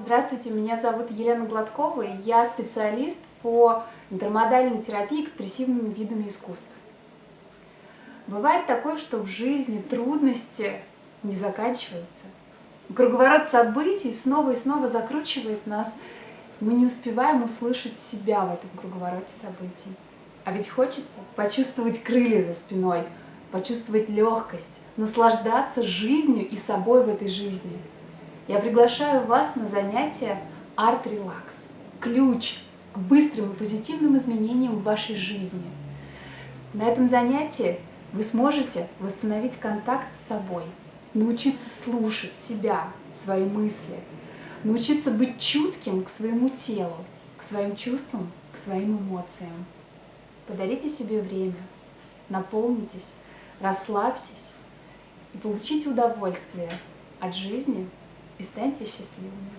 Здравствуйте, меня зовут Елена Гладкова, и я специалист по интермодальной терапии экспрессивными видами искусств. Бывает такое, что в жизни трудности не заканчиваются. Круговорот событий снова и снова закручивает нас, мы не успеваем услышать себя в этом круговороте событий. А ведь хочется почувствовать крылья за спиной, почувствовать легкость, наслаждаться жизнью и собой в этой жизни – я приглашаю вас на занятие Art Relax. Ключ к быстрым и позитивным изменениям в вашей жизни. На этом занятии вы сможете восстановить контакт с собой, научиться слушать себя, свои мысли, научиться быть чутким к своему телу, к своим чувствам, к своим эмоциям. Подарите себе время, наполнитесь, расслабьтесь и получите удовольствие от жизни и станьте счастливыми.